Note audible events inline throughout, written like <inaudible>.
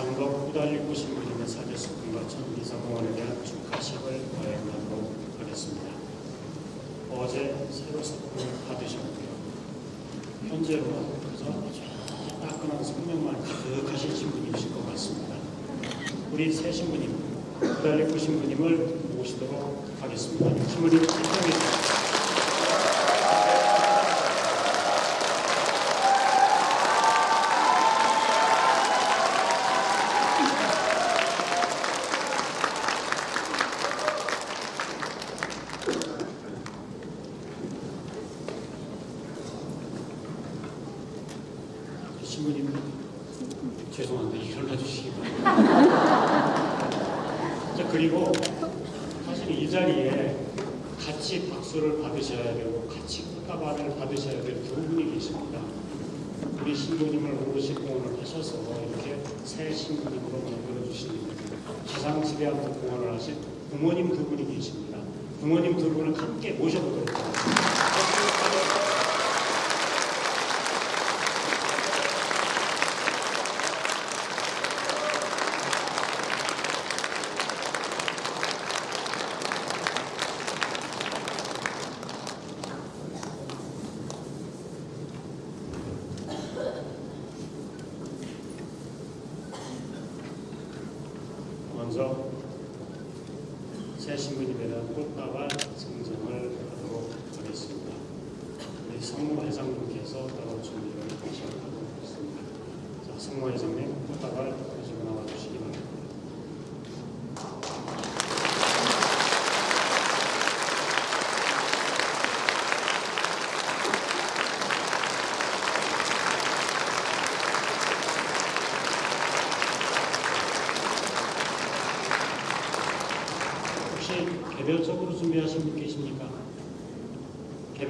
이상덕 후달리고 신부님의 사제수금과 천미사공원에 대한 축하식을 거행하도록 하겠습니다. 어제 새로 석금을 받으셨고요. 현재로는 아주 따끈한 성령만 가득하신 신부님이실 것 같습니다. 우리 새 신부님, 후달리고 신부님을 모시도록 하겠습니다. 신부님 주십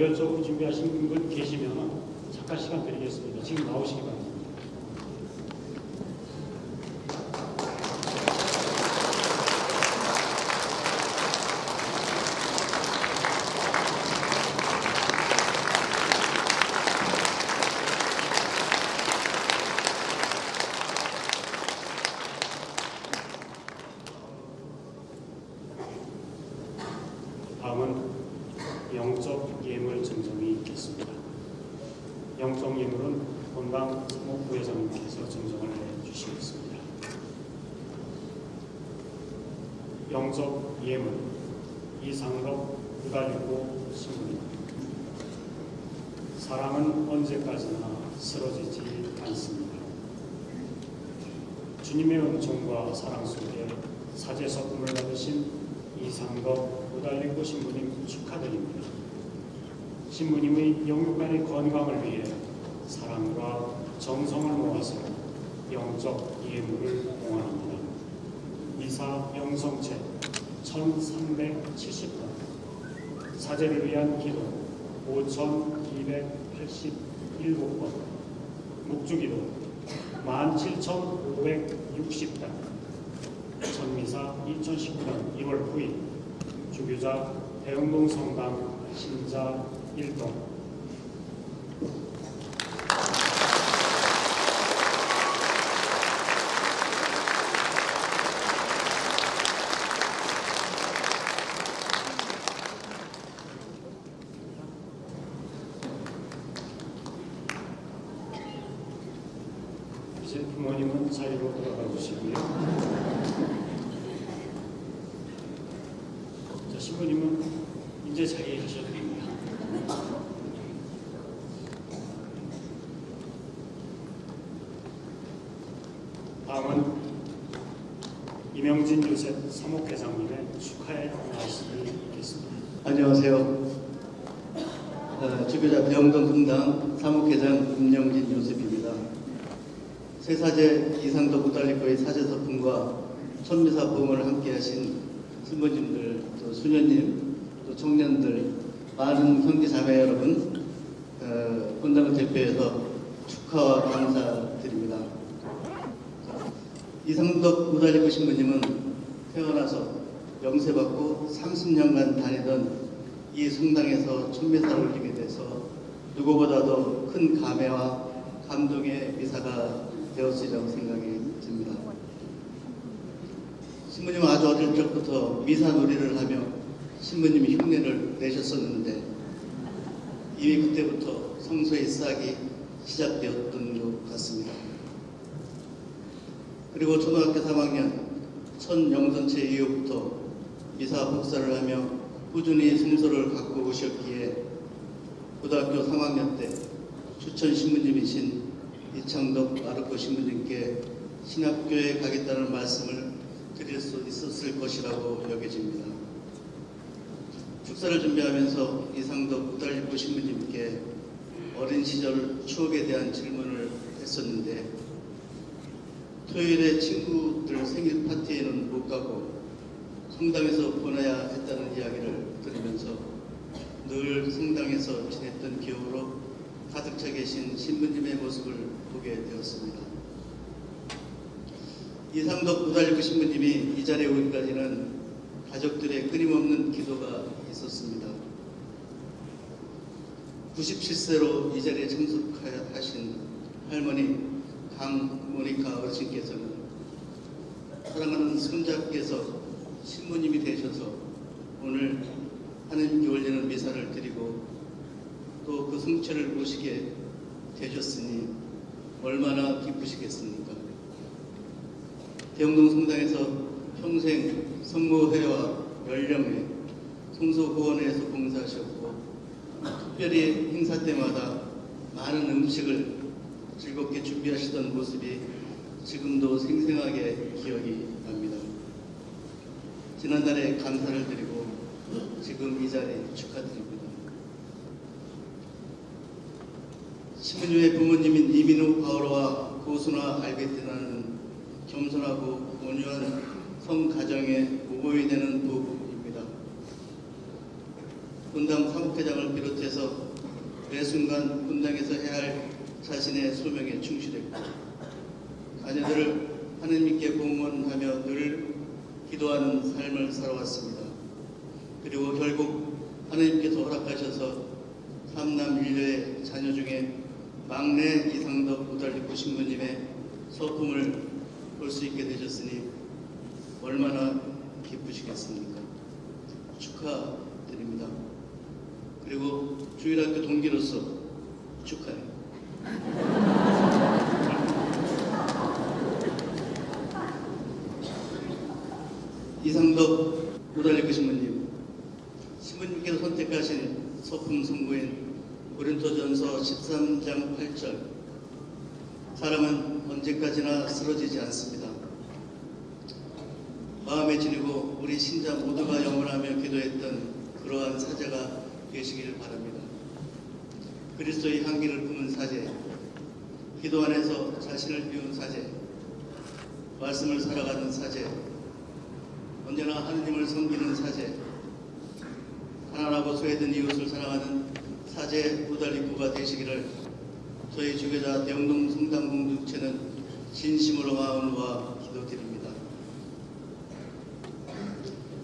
개별적으로 준비하신 분 계시면 잠깐 시간 드리겠습니다. 지금 나오시기 바랍니다. 다음은 영적 예물 증정이 있겠습니다. 영적 예물은 본당 사목부회장님께서 증정을 해주시겠습니다. 영적 예물 이상덕 유달리고 신부님 사랑은 언제까지나 쓰러지지 않습니다. 주님의 은총과 사랑 속에 사제 서금을 받으신 이상덕 우달리고 신부님 축하드립니다. 신부님의 영육간의 건강을 위해 사랑과 정성을 모아서 영적 예물을 공헌합니다. 이사 영성체 1370번 사제를 위한 기도 5287번 묵주기도 17560단 천미사 2019년 1월 9일 주교자 대흥동 성당 신자 1동 이제 부모님은 자리로 돌아가 주시고요. 신부님은 이제 자리에 가셔도 됩니다. 다음은 이명진 요셉 사목회장님의 축하의 말씀이 있겠습니다. 안녕하세요. 어, 주교자 병동 분당 사무회장 김영진 요셉입니다. 세사제 이상도 구달리코의 사제 서품과 천미사 보험을 함께 하신 신부님들, 또 수녀님, 또 청년들, 많은 자매 여러분, 어, 분당을 대표해서 축하와 감사드립니다. 이상덕 우달리코 신부님은 태어나서 영세받고 30년간 다니던 이 성당에서 천미사를 올리게 돼서 누구보다도 큰 감회와 감동의 미사가 되었으리라고 생각이 듭니다. 신부님 아주 어릴 적부터 미사 놀이를 하며 신부님이 흉내를 내셨었는데 이미 그때부터 성소의 싹이 시작되었던 것 같습니다. 그리고 초등학교 3학년 첫 영전체 이후부터 미사 복사를 하며 꾸준히 성소를 갖고 오셨기에 고등학교 3학년 때 추천 신부님이신 이창덕 아르코 신부님께 신학교에 가겠다는 말씀을 드릴 수 있었을 것이라고 여겨집니다. 축사를 준비하면서 이상덕 우달리코 신부님께 어린 시절 추억에 대한 질문을 했었는데 토요일에 친구들 생일 파티에는 못 가고 성당에서 보내야 했다는 이야기를 들으면서 늘 성당에서 지냈던 기억으로 가득 차 계신 신부님의 모습을 보게 되었습니다. 이상덕 우달리코 신부님이 이 자리에 오기까지는 가족들의 끊임없는 기도가 있었습니다. 97세로 이 자리에 참석하신 할머니 강모니카 어르신께서는 사랑하는 손자께서 신부님이 되셔서 오늘 하나님께 올리는 미사를 드리고 또 그 성취를 보시게 되셨으니 얼마나 기쁘시겠습니까? 대영동 성당에서 평생 성모회와 연령회, 성소고원회에서 봉사하셨고 특별히 행사 때마다 많은 음식을 즐겁게 준비하시던 모습이 지금도 생생하게 기억이 납니다. 지난달에 감사를 드리고 지금 이 자리 축하드립니다. 신부님의 부모님인 이민우 바오로와 고순아 알베티나는 겸손하고 온유한 성가정의 모범이 되는 부부입니다. 분당 사무회장을 비롯해서 매 순간 분당에서 해야 할 자신의 소명에 충실했고 자녀들을 하느님께 공헌하며 늘 기도하는 삶을 살아왔습니다. 그리고 결국 하느님께서 허락하셔서 삼남 일녀의 자녀 중에 막내 이상덕 우달리코 신부님의 소품을 볼 수 있게 되셨으니 얼마나 기쁘시겠습니까? 축하드립니다. 그리고 주일학교 동기로서 축하해요. 이상덕 우달리코 신부님, 신부님께서 선택하신 소품 성부인 고린토전서 13장 8절 사람은 언제까지나 쓰러지지 않습니다. 마음에 지니고 우리 신자 모두가 영원하며 기도했던 그러한 사제가 되시기를 바랍니다. 그리스도의 향기를 품은 사제, 기도 안에서 자신을 비운 사제, 말씀을 살아가는 사제, 언제나 하느님을 섬기는 사제, 가난하고 소외된 이웃을 사랑하는 사제 우달리코가 되시기를 저희 주교자 대영동 성당 공동체는 진심으로 마음과 기도드립니다.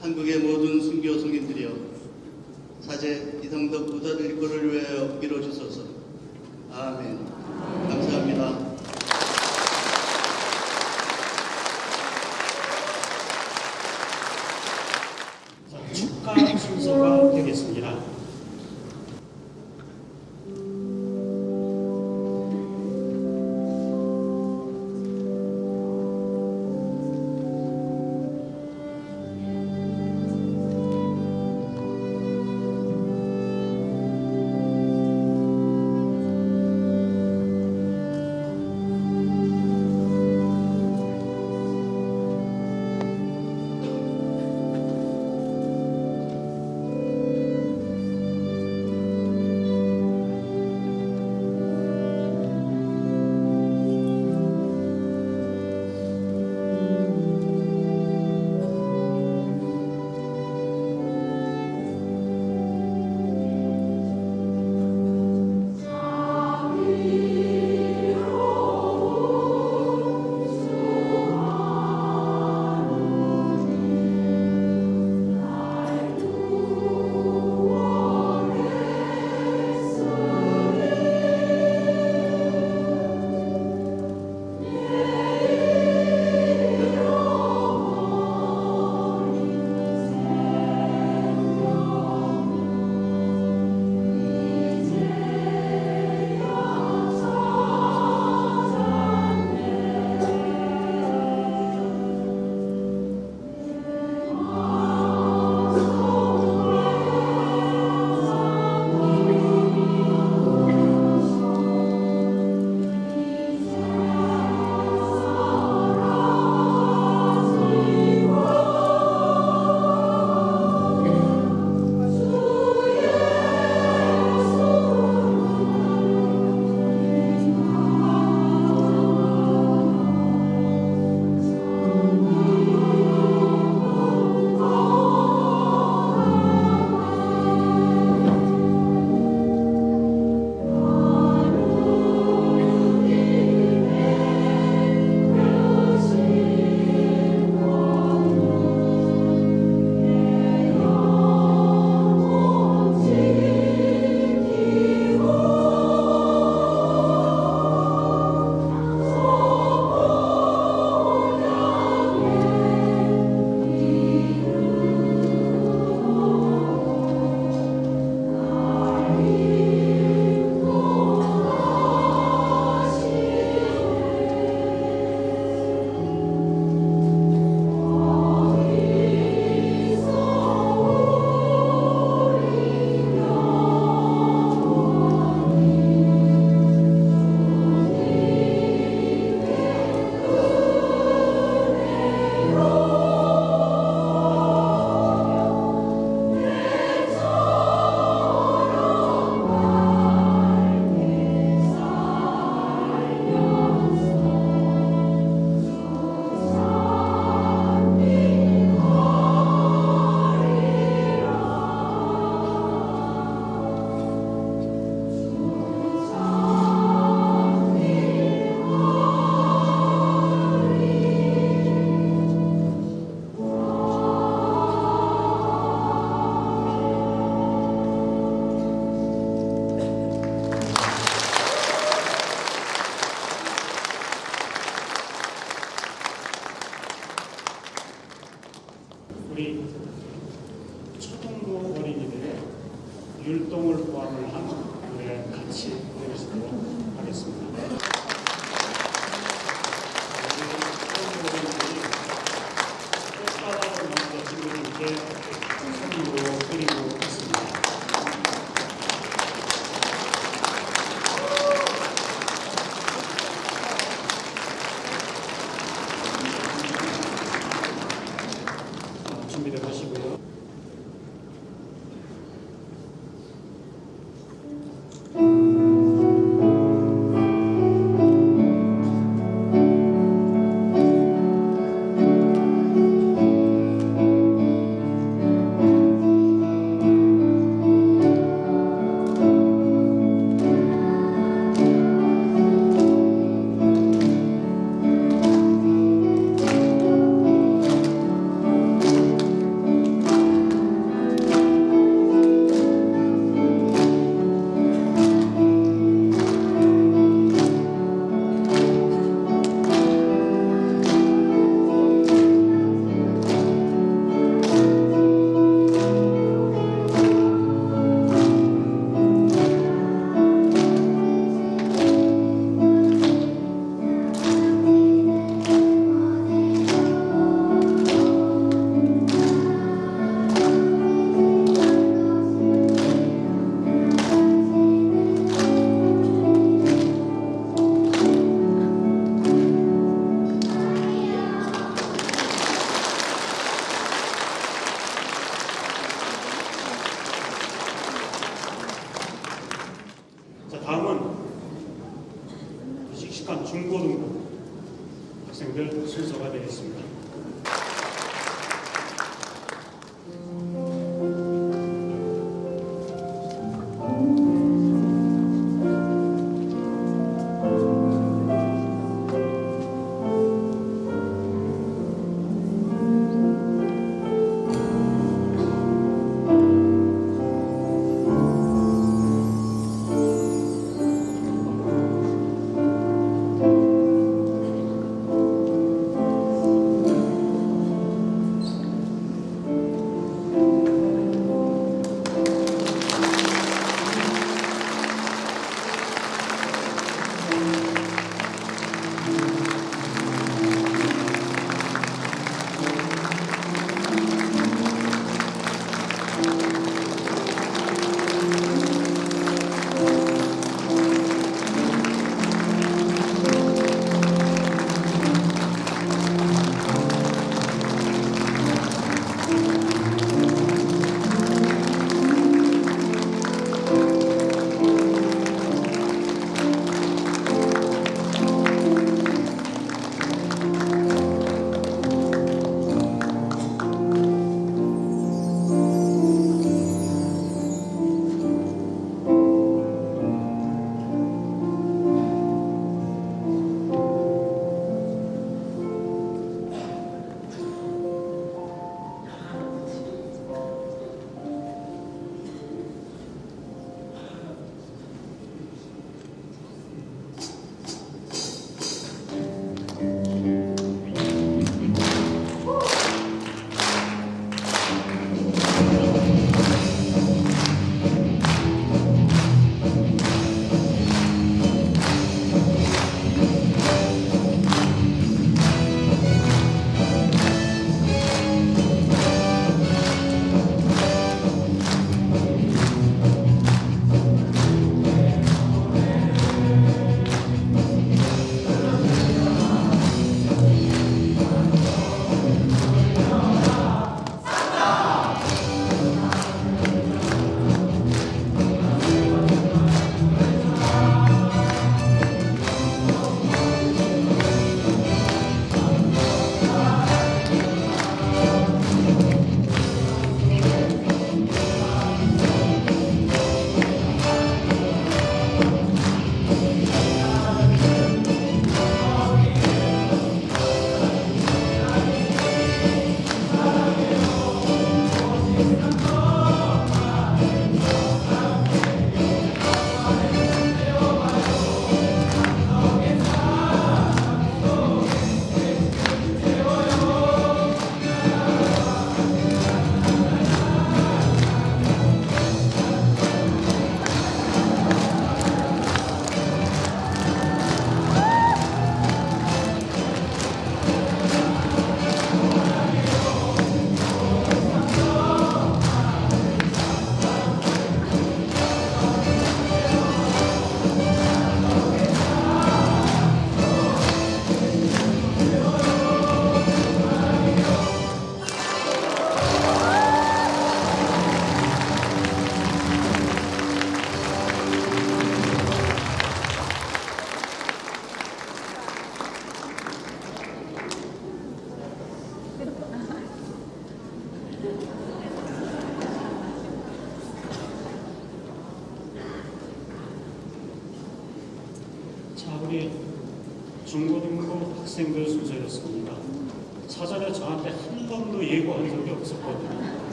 한국의 모든 순교 성인들이여 사제 이상덕 우달리코를 위하여 빌어주소서. 아멘. 감사합니다.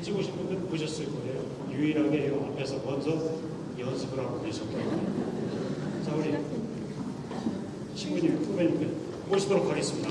일찍 오신 분들은 보셨을 거예요. 유일하게 이 앞에서 먼저 연습을 하고 계셨고요. 자, 우리 신부님, 후배님들 모시도록 하겠습니다.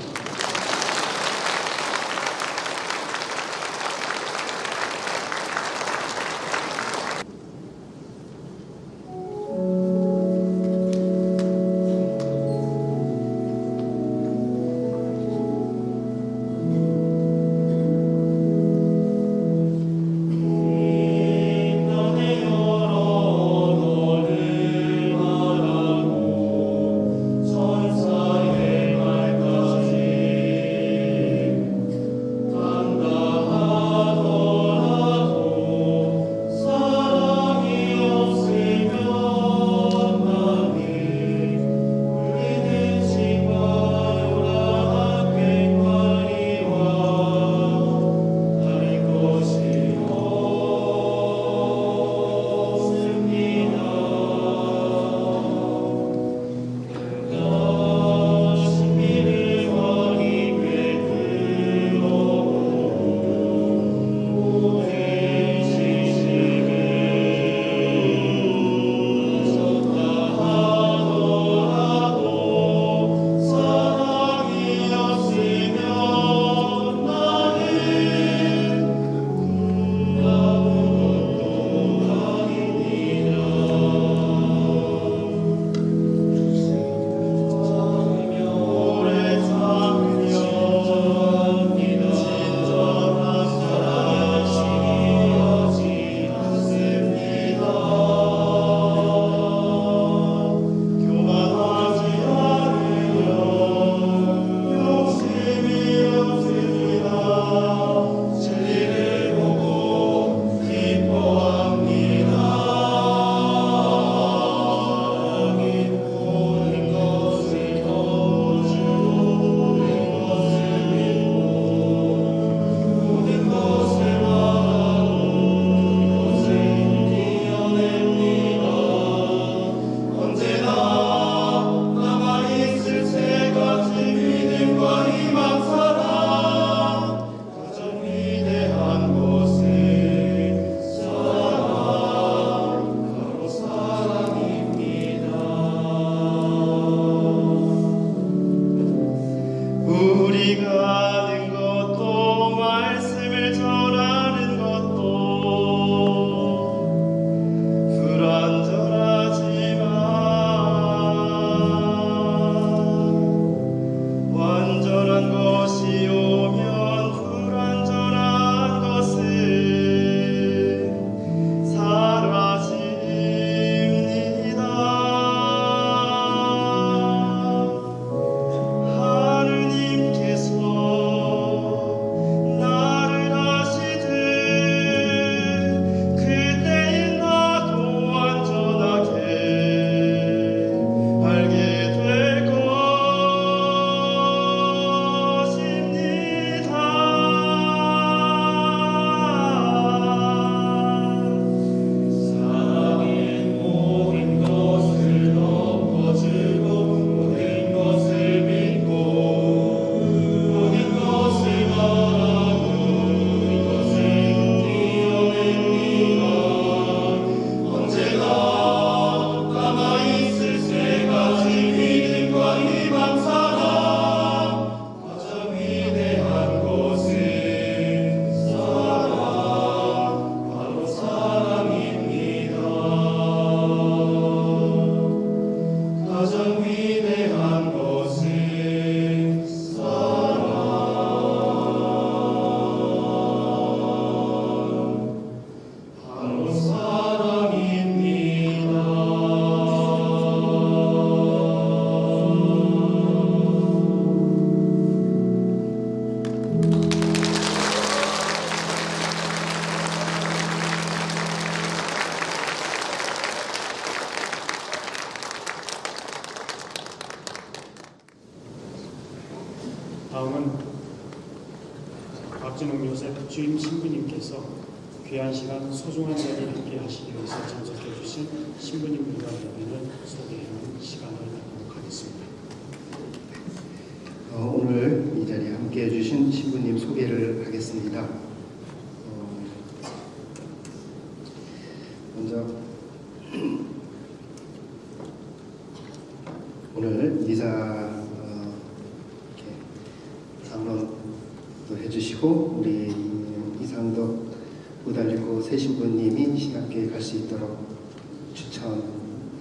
우리가 아는 것도 말씀을 전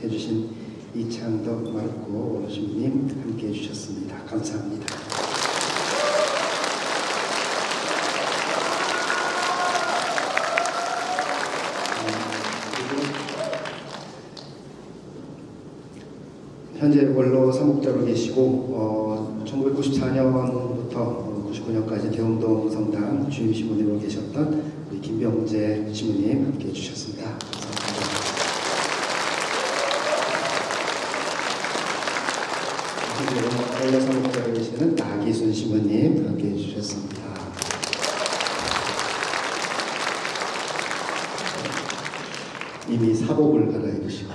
해주신 이창덕 마르코 신부님 함께 해주셨습니다. 감사합니다. 현재 원로 사목자로 계시고 어, 1994년부터 99년까지 대웅동 성당 주임 신부님으로 계셨던 우리 김병재 신부님 함께 해주셨습니다. 감사합니다. 원로 사목자로 계시는 나기순 신부님 함께 해 주셨습니다. 이미 사복을 갈아입으시고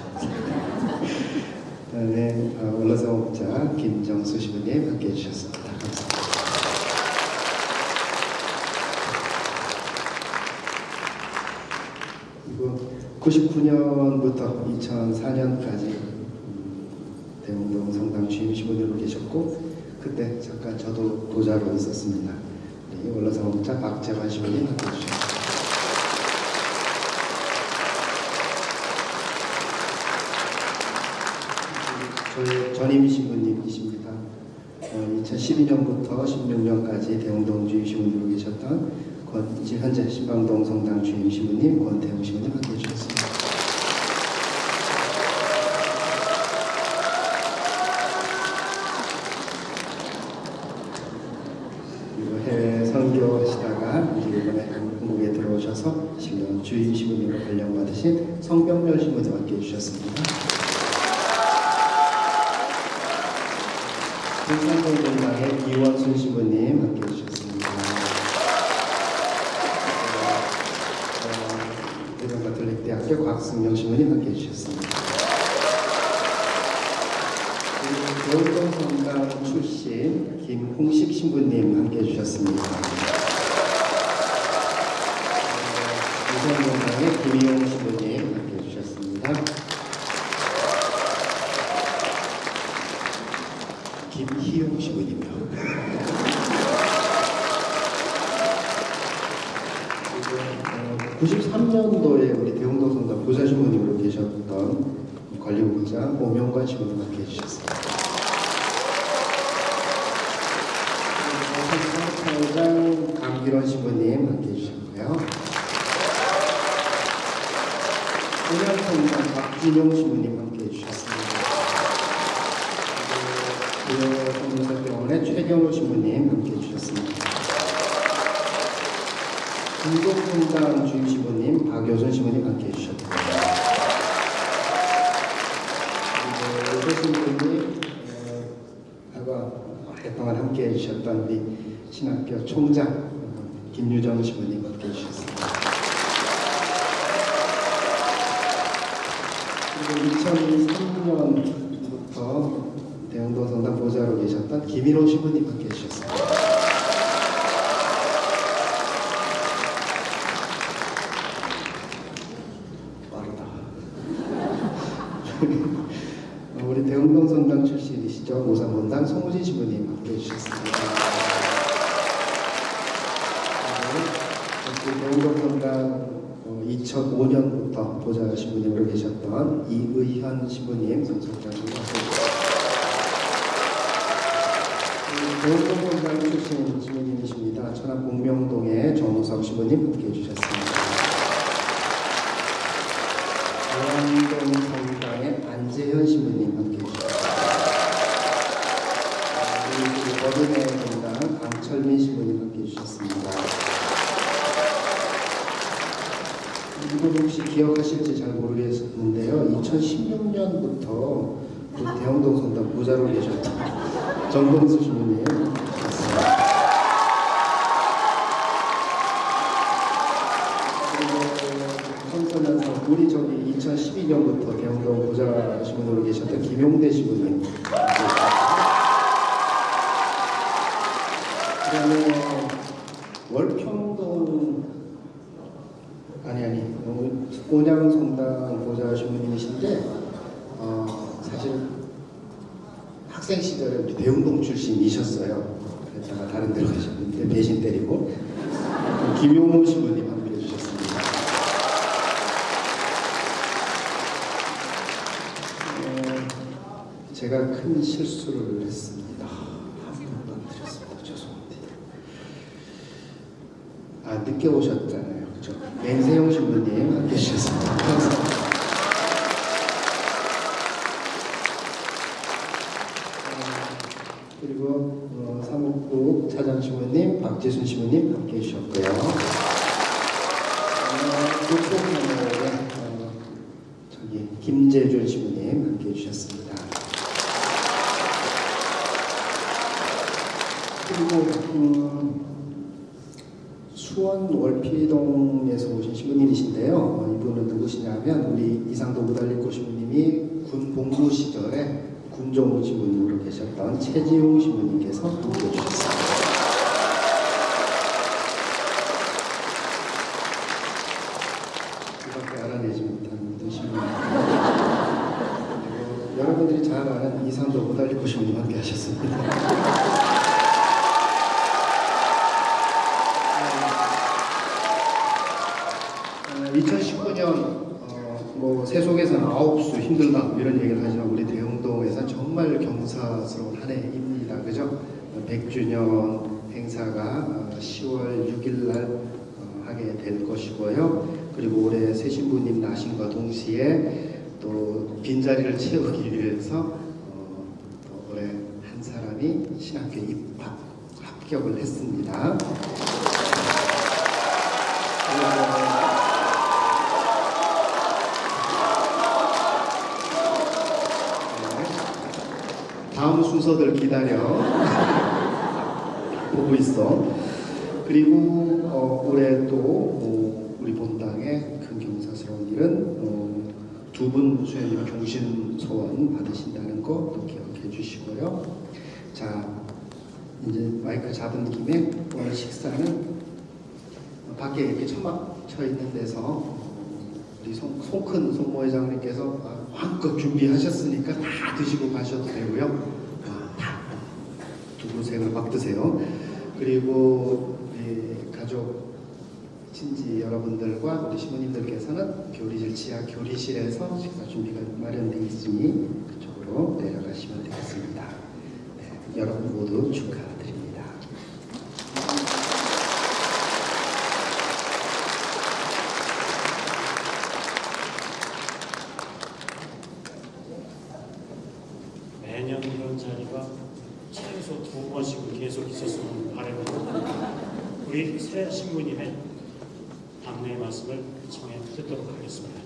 그다음에 어, 원로사목자 김정수 신부님 함께 해 주셨습니다. 감사합니다. 그리고 99년부터 2004년까지 대웅동 성당 주임 신부님으로 그때 잠깐 저도 도자로 있었습니다. 우리 원로사목자 박재환 함께 해주셨습니다. 저희 전임 신부님이십니다. 어, 2012년부터 16년까지 대웅동 주임 신부님으로 계셨던 권, 이제 현재 신방동 성당 주임 신부님 권태웅 신부님 함께 해주셨습니다. 그리고 해외 선교하시다가 이제 이번에 한국에 들어오셔서 신령 주임 신부님으로 발령받으신 성병렬 신부님 함께 해주셨습니다. 불산동 동당의 이원순 신부님 함께 해주셨습니다. 어, 대전 가톨릭 대학교 곽승영 신부님 함께 해주셨습니다. 그리고 대원동 성당 출신 김홍식 신부님 함께 해주셨습니다. 유성동당의 김희용 신부님 함께 해주셨습니다. 김희용 신부님 오명관 신부님 함께 해주셨습니다. 사무총장 강기론 신부님 함께 해주셨고요. 소년성당 박진용 신부님 함께 해주셨습니다. 부여성사병원의 최경호 신부님 함께 해주셨습니다. 중동성당 주임 신부님 박효선 신부님 함께 해주셨고요. 그 함께 해주셨던 우리 신학교 총장 어, 김유정 신부님 함께 해주셨습니다. 그리고 2003년부터 대흥동 성당 보좌로 계셨던 김일호 신부님 함께 이분 혹시 기억하실지 잘 모르겠는데요. 2016년부터 그 대형동 선당 부자로 계셨던 정봉수 주님이에요. 우리 저기 2012년부터 대형동 부자 신문으로 계셨던 김용대 신부님 온양 성당 보좌 신부님이신데 어, 사실 학생 시절에 우리 대운동 출신이셨어요. 그랬다가 다른 데로 가셨는데 배신 때리고 <laughs> 김용호 신부님 함께 해주셨습니다. 어, 제가 큰 실수를 했습니다. 한 번도 안 드렸습니다. 죄송합니다. 아 늦게 오셨잖아요. 그죠? 맹세용 신부님 함께 해주셨습니다. 감사합니다. 그리고 어, 사목국 차장 신부님, 박재순 신부님 함께 해주셨고요. 어, 국뽕문화회 어, 저기 김재준 신부님 함께 해주셨습니다. 그리고 음, 수원 월피동에서 오신 신부님이신데요. 어, 이분은 누구시냐면 우리 이상도 무달리 고 신부님이 군 복무 시절에 군종 신부님으로 계셨던 최지용 신부님께서 함께 해주셨습니다. 이밖에 알아내지 못한 분들 신부님. 여러분들이 잘 아는 이상도 무달리 고 신부님 함께 하셨습니다. 힘들다 뭐 이런 얘기를 하지만 우리 대흥동에서 정말 경사스러운 한 해입니다. 그죠? 어, 100주년 행사가 어, 10월 6일 날 어, 하게 될 것이고요. 그리고 올해 새 신부님 나신과 동시에 또 빈자리를 채우기 위해서 어, 또 올해 한 사람이 신학교 입학 합격을 했습니다. 네. 다음 순서들 기다려 <laughs> 보고 있어. 그리고 어, 올해 또 어, 우리 본당의 큰 경사스러운 일은 어, 두분 수행님 종신 소원 받으신다는 거또 기억해 주시고요. 자 이제 마이크 잡은 김에 오늘 식사는 밖에 이렇게 천막 쳐 있는 데서 어, 우리 송, 송큰 송모 회장님께서 아, 한껏 준비하셨으니까 다 드시고 가셔도 되고요. 아, 다 두부색을 막 드세요. 그리고 가족 친지 여러분들과 우리 신부님들께서는 교리실 지하 교리실에서 식사 준비가 마련되어 있으니 그쪽으로 내려가시면 되겠습니다. 네, 여러분 모두 축하드립니다. 매년 이런 자리가 최소 두 번씩은 계속 있었으면 바랍니다. 우리 새 신부님의 당례 말씀을 청해 듣도록 하겠습니다.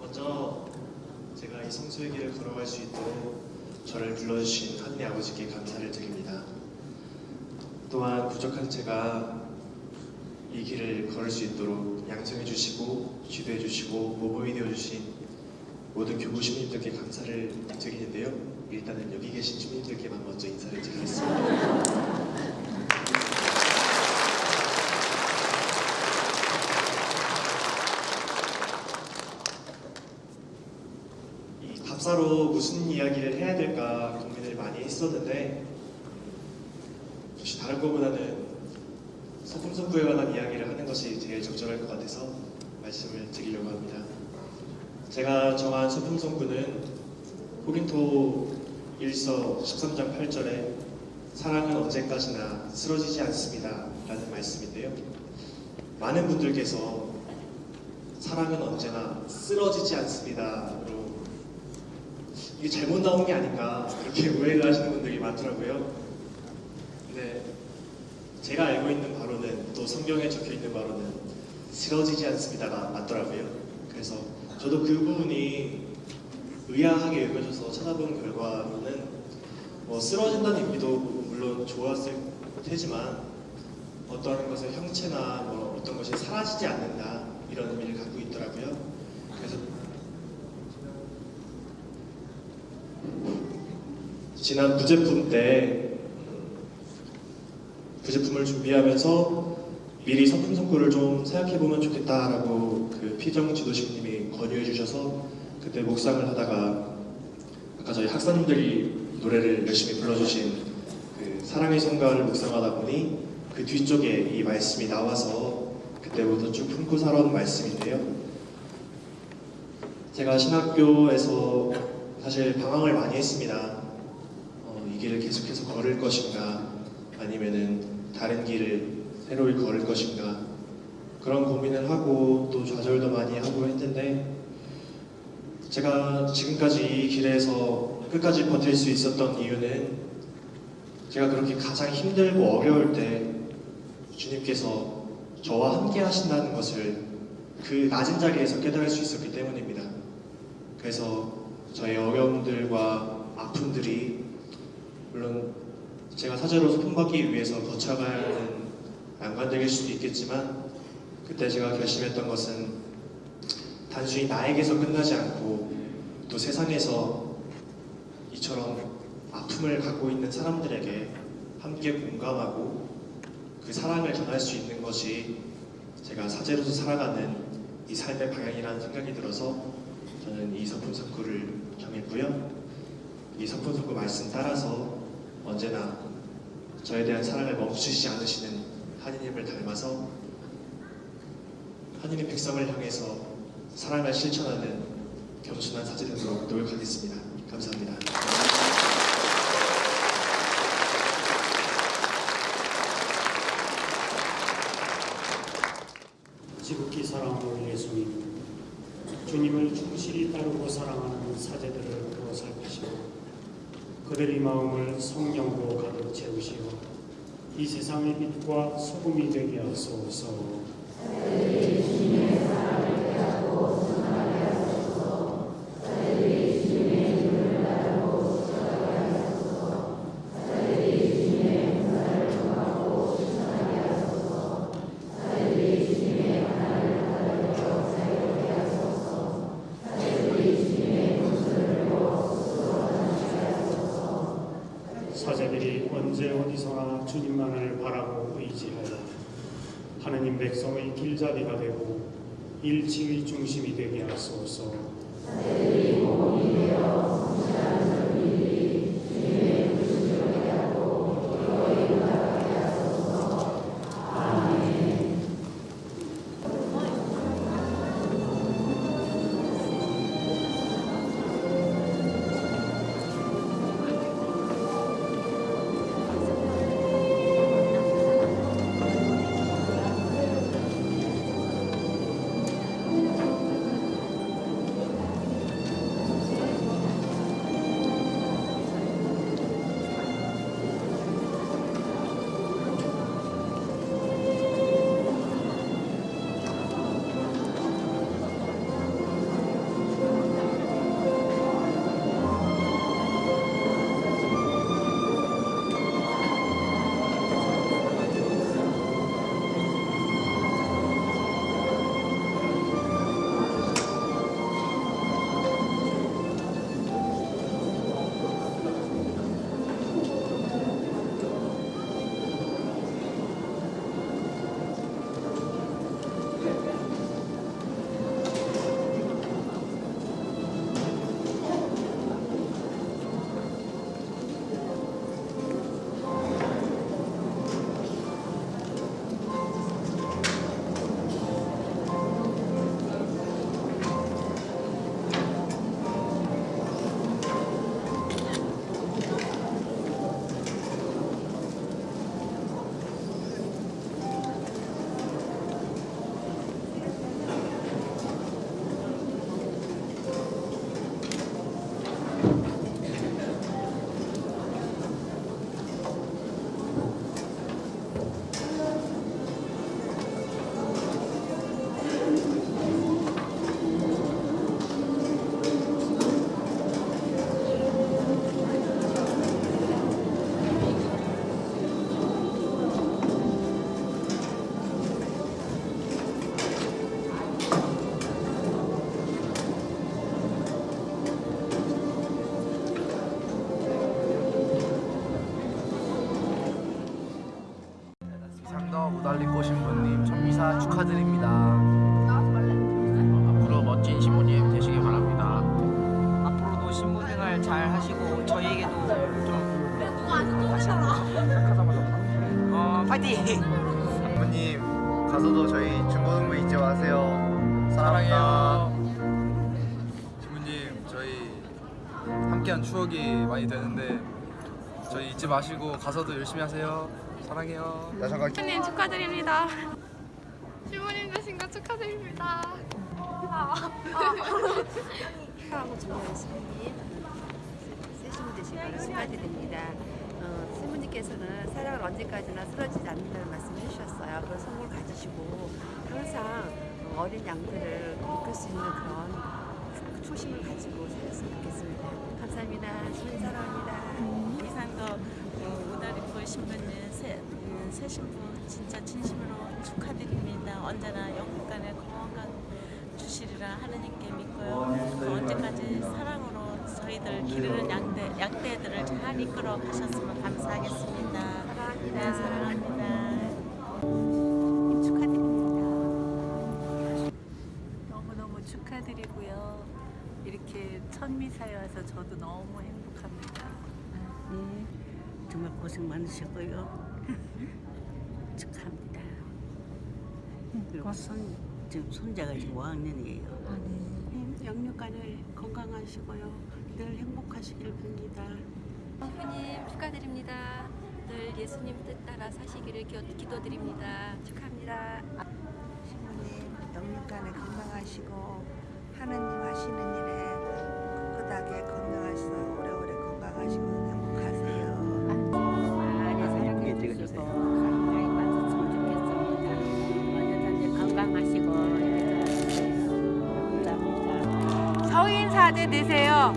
먼저 제가 이 성수의 길을 걸어갈 수 있도록 저를 불러주신 하느님 아버지께 감사를 드립니다. 또한 부족한 제가 이 길을 걸을 수 있도록 양성해 주시고 지도해 주시고 모범이 되어 주신 모든 교구 시민들께 감사를 드리는데요. 일단은 여기 계신 주민들께만 먼저 인사를 드리겠습니다. 이 답사로 무슨 이야기를 해야 될까 고민을 많이 했었는데 것보다는 소품성구에 관한 이야기를 하는 것이 제일 적절할 것 같아서 말씀을 드리려고 합니다. 제가 정한 소품성구는 고린토 1서 13장 8절에 사랑은 언제까지나 쓰러지지 않습니다 라는 말씀인데요. 많은 분들께서 사랑은 언제나 쓰러지지 않습니다 로 이게 잘못 나온 게 아닌가 그렇게 <laughs> 오해를 하시는 분들이 많더라고요. 근데 제가 알고 있는 바로는 또 성경에 적혀 있는 바로는 쓰러지지 않습니다가 맞더라고요. 그래서 저도 그 부분이 의아하게 여겨져서 찾아본 결과로는 뭐 쓰러진다는 의미도 물론 좋았을 테지만 어떠한 것의 형체나 뭐 어떤 것이 사라지지 않는다 이런 의미를 갖고 있더라고요. 그래서 지난 부제품 때부 제품을 준비하면서 미리 성품 성구를 좀 생각해 보면 좋겠다라고 그 피정 지도식님이 권유해 주셔서 그때 묵상을 하다가 아까 저희 학사님들이 노래를 열심히 불러주신 그 사랑의 성가를 묵상하다 보니 그 뒤쪽에 이 말씀이 나와서 그때부터 쭉 품고 살아온 말씀인데요. 제가 신학교에서 사실 방황을 많이 했습니다. 어, 이 길을 계속해서 걸을 것인가 아니면은 다른 길을 새로이 걸을 것인가 그런 고민을 하고 또 좌절도 많이 하고 했는데 제가 지금까지 이 길에서 끝까지 버틸 수 있었던 이유는 제가 그렇게 가장 힘들고 어려울 때 주님께서 저와 함께 하신다는 것을 그 낮은 자리에서 깨달을 수 있었기 때문입니다. 그래서 저의 어려움들과 아픔들이 물론 제가 사제로서 품받기 위해서 거쳐가야 하는 난관들일 수도 있겠지만 그때 제가 결심했던 것은 단순히 나에게서 끝나지 않고 또 세상에서 이처럼 아픔을 갖고 있는 사람들에게 함께 공감하고 그 사랑을 전할 수 있는 것이 제가 사제로서 살아가는 이 삶의 방향이라는 생각이 들어서 저는 이 서품석구를 정했고요. 이 서품석구 말씀 따라서 언제나 저에 대한 사랑을 멈추시지 않으시는 하느님을 닮아서 하느님 백성을 향해서 사랑을 실천하는 겸손한 사제 되도록 노력하겠습니다. 감사합니다. 지극히 사랑하는 예수님, 주님을 충실히 따르고 사랑하는 사제들을 그들의 마음을 성령으로 가득 채우시어 이 세상의 빛과 소금이 되게 하소서. 사제들이 언제 어디서나 주님만을 바라고 의지하여 하느님 백성의 길잡이가 되고 일치의 중심이 되게 하소서. 축하드립니다. 앞으로 멋진 신부님 되시길 바랍니다. 앞으로도 신부 생활 잘 하시고 저희에게도 좀 어, 파이팅! 부모님 가서도 저희 중고등부 잊지 마세요. 사랑합니다. 신부님 저희 함께한 추억이 많이 되는데 저희 잊지 마시고 가서도 열심히 하세요. 사랑해요. 나 잠깐 신부님 축하드립니다. 신부님 되신 거 축하드립니다. 축하하고 되신 걸 축하드립니다. 어, 신부님께서는 사랑을 언제까지나 쓰러지지 않는다는 말씀을 해주셨어요. 그런 성공을 가지시고 항상 어린 양들을 이끌 수 있는 그런 초심을 가지고 살았으면 좋겠습니다. 감사합니다. 신부님 사랑합니다. 이상도 어, 오다리포 신부님 새, 음, 새 신부 진짜 진심으로 축하드립니다. 언제나 영국간의 건강 주시리라 하느님께 믿고요. 또 언제까지 사랑으로 저희들 기르는 양대, 양떼들을 잘 이끌어 가셨으면 감사하겠습니다. 네, 사랑합니다. 축하드립니다. 너무너무 축하드리고요. 이렇게 첫 미사에 와서 저도 너무 행복합니다. 네, 정말 고생 많으셨고요. <laughs> 축하합니다. 그리고 손, 지금 손자가 지금 5학년이에요. 영육간을 건강하시고요. 늘 행복하시길 빕니다. 신부님 축하드립니다. 늘 예수님 뜻 따라 사시기를 기- 기도드립니다. 축하합니다. 신부님 영육간에 건강하시고 하느님 하시는 일에 꿋꿋하게 건강하셔서 오래오래 건강하시고 행복하세요. 사제 되세요.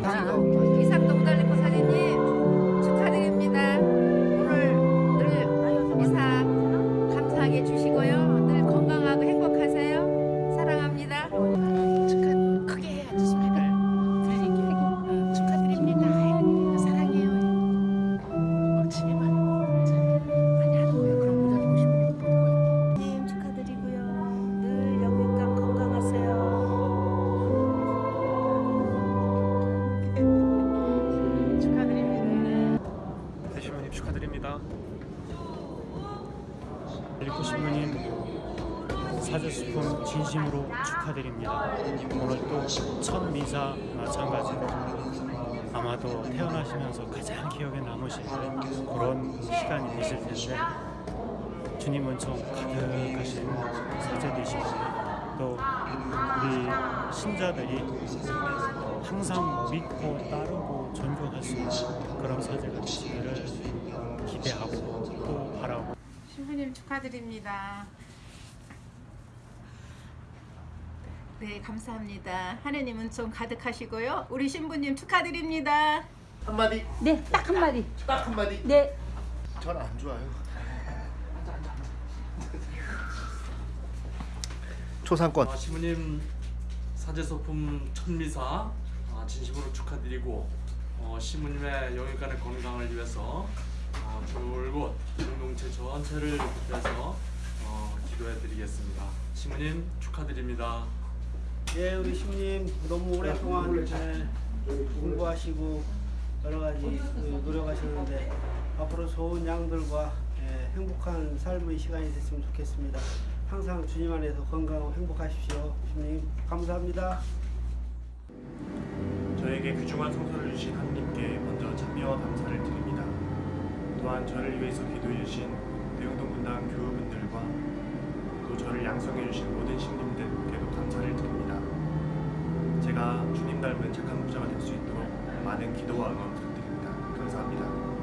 태어나시면서 가장 기억에 남으실 그런 시간이 되실 텐데 주님은 좀 가득하신 사제 되시고 또 우리 신자들이 항상 믿고 따르고 존경할 수 있는 그런 사제가 되시기를 기대하고 또 바라고 신부님 축하드립니다. 네, 감사합니다. 하느님은 좀 가득하시고요. 우리 신부님 축하드립니다. 한마디. 네, 딱 한마디. 딱 한마디. 네. 전 안 좋아요. 초상권. 아, 시부님 사제소품 천미사 아, 진심으로 축하드리고 어, 시부님의 영육간의 건강을 위해서 어, 줄곧 공동체 전체를 위해서 어, 기도해드리겠습니다. 시부님 축하드립니다. 예, 우리 신부님 너무 오랫동안 예, 공부하시고 여러 가지 그 노력하셨는데 앞으로 좋은 양들과 예, 행복한 삶의 시간이 됐으면 좋겠습니다. 항상 주님 안에서 건강하고 행복하십시오. 주님 감사합니다. 저에게 귀중한 성소를 주신 하느님께 먼저 찬미와 감사를 드립니다. 또한 저를 위해서 기도해 주신 대흥동 분당 교우분들과 또 저를 양성해 주신 모든 신님들께도 감사를 드립니다. 제가 주님 닮은 착한 부자가 될 수 있도록 많은 기도와 응원. 감사합니다.